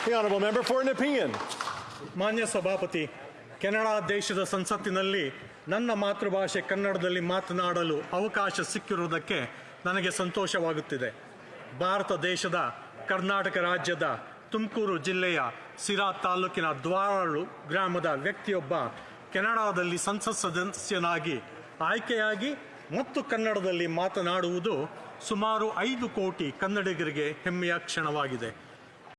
The honourable member for an opinion. ಮಾನ್ಯ ಸಭಾಪತಿ, Canada ದೇಶದ ಸಂಸತ್ತಿನಲ್ಲಿ ನನ್ನ ಮಾತೃಭಾಷೆ ಕನ್ನಡದಲ್ಲಿ ಮಾತನಾಡಲು ಅವಕಾಶ ಸಿಕ್ಕಿರುವುದಕ್ಕೆ ನನಗೆ ಸಂತೋಷವಾಗುತ್ತಿದೆ ಭಾರತ ದೇಶದ ಕರ್ನಾಟಕ ರಾಜ್ಯದ ತುಮಕೂರು ಜಿಲ್ಲೆಯ ಸಿರಾ ತಾಲೂಕಿನ ದ್ವಾರಾಳು ಗ್ರಾಮದ ವ್ಯಕ್ತಿಯೊಬ್ಬ ಕೆನಡಾದಲ್ಲಿ ಸಂಸತ್ ಸದಸ್ಯನಾಗಿ ಆಯ್ಕೆಯಾಗಿ ಮತ್ತು ಕನ್ನಡದಲ್ಲಿ ಮಾತನಾಡುವುದು ಸುಮಾರು ಐದು ಕೋಟಿ ಕನ್ನಡಿಗರಿಗೆ ಹೆಮ್ಮೆಯ ಕ್ಷಣವಾಗಿದೆ